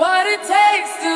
what it takes to